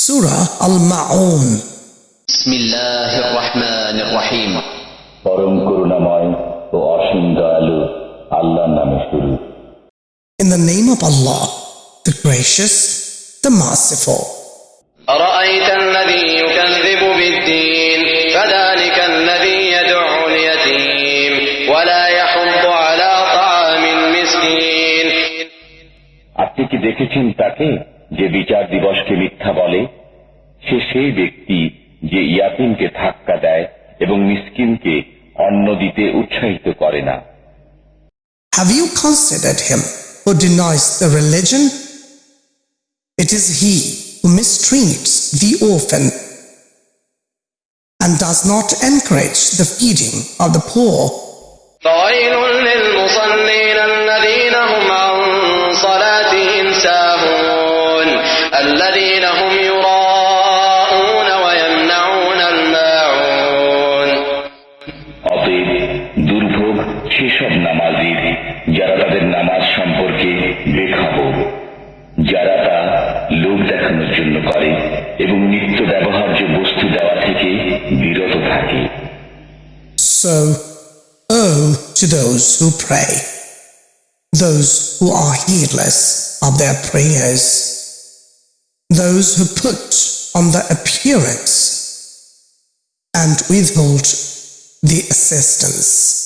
Surah Al-Ma'un بسم الله الرحمن الرحيم পরম করুণাময় ও অসীম দয়ালু আল্লাহর নামে শুরু In the name of Allah, the gracious, the merciful. أرأيت الذي يكذب بالدين فذلك الذي يدع اليتيم ولا يحض على طعام المسكين আপনি কি দেখেছেন তাকে যে বিচার দিবসকে মিথ্যা বলে সে সেই ব্যক্তি যে ইয়াতিমকে ধাক্কা দেয় এবং মিসকিনকে অন্ন দিতে উৎসাহিত করে না Have you considered him who denies the religion? It is he who mistreats the orphan and does not encourage the feeding of the poor. فويل للمصلين الذين هم عن صلاتهم ساهون الذين هم يراءون ويمنعون الماعون অতএব দুর্ভোগ সেসব নামাজির যারা তাদের নামাজ সম্পর্কে বেখাবো যারা তা লোক দেখানোর জন্য করে এবং নিত্য ব্যবহার্য বস্তু দেওয়া থেকে বিরত থাকে So, oh to those who pray, those who are heedless of their prayers, Those who put on the appearance and withhold the assistance.